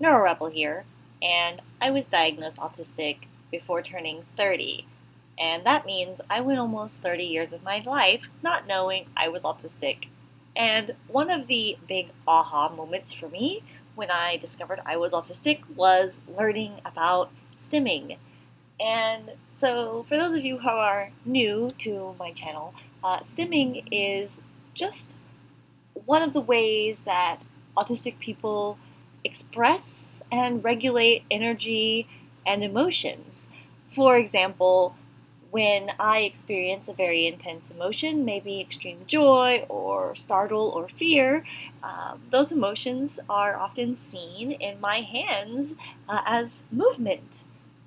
NeuroRebel here, and I was diagnosed autistic before turning 30. And that means I went almost 30 years of my life not knowing I was autistic. And one of the big aha moments for me when I discovered I was autistic was learning about stimming. And so, for those of you who are new to my channel, uh, stimming is just one of the ways that autistic people express and regulate energy and emotions. For example, when I experience a very intense emotion, maybe extreme joy or startle or fear, uh, those emotions are often seen in my hands uh, as movement.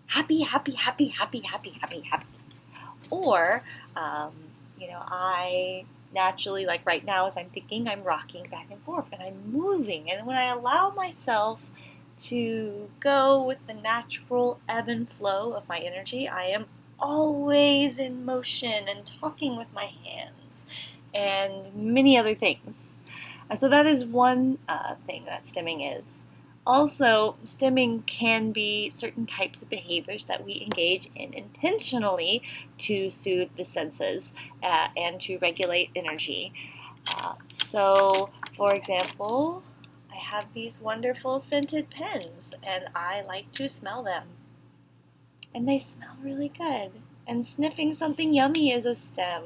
Happy, happy, happy, happy, happy, happy, happy. Or, um, you know, I naturally, like right now, as I'm thinking, I'm rocking back and forth and I'm moving. And when I allow myself to go with the natural ebb and flow of my energy, I am always in motion and talking with my hands and many other things. Uh, so that is one uh, thing that stimming is. Also, stimming can be certain types of behaviors that we engage in intentionally to soothe the senses uh, and to regulate energy. Uh, so, for example, I have these wonderful scented pens and I like to smell them. And they smell really good. And sniffing something yummy is a stim.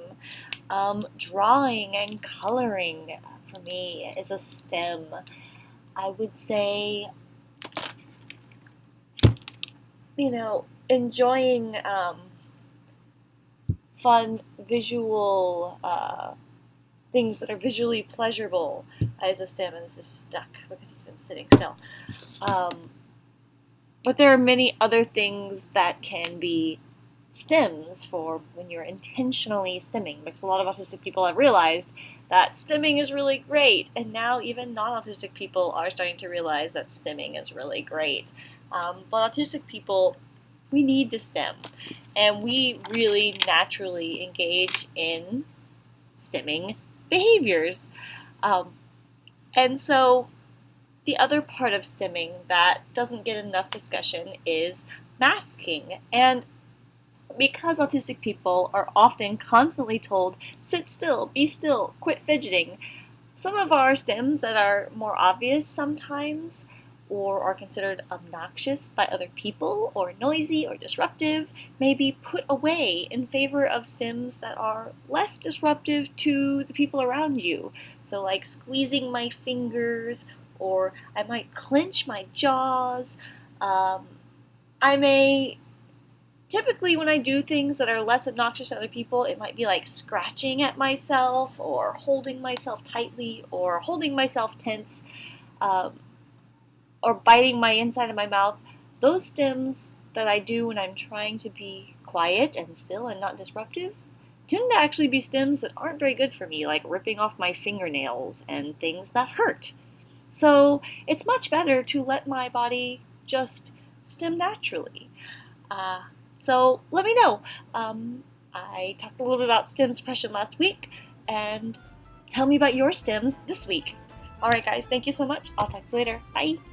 Um, drawing and coloring for me is a stim. I would say, you know, enjoying um, fun visual uh, things that are visually pleasurable as a stim, and this is stuck because it's been sitting still. Um, but there are many other things that can be stims for when you're intentionally stimming because a lot of autistic people have realized that stimming is really great and now even non-autistic people are starting to realize that stimming is really great. Um, but autistic people we need to stim and we really naturally engage in stimming behaviors. Um, and so the other part of stimming that doesn't get enough discussion is masking and because autistic people are often constantly told, sit still, be still, quit fidgeting, some of our stims that are more obvious sometimes or are considered obnoxious by other people or noisy or disruptive may be put away in favor of stims that are less disruptive to the people around you. So like squeezing my fingers or I might clench my jaws. Um, I may typically when I do things that are less obnoxious to other people, it might be like scratching at myself or holding myself tightly or holding myself tense um, or biting my inside of my mouth. Those stims that I do when I'm trying to be quiet and still and not disruptive tend to actually be stims that aren't very good for me, like ripping off my fingernails and things that hurt. So it's much better to let my body just stim naturally. Uh, so let me know. Um, I talked a little bit about stim suppression last week, and tell me about your stims this week. Alright guys, thank you so much. I'll talk to you later. Bye!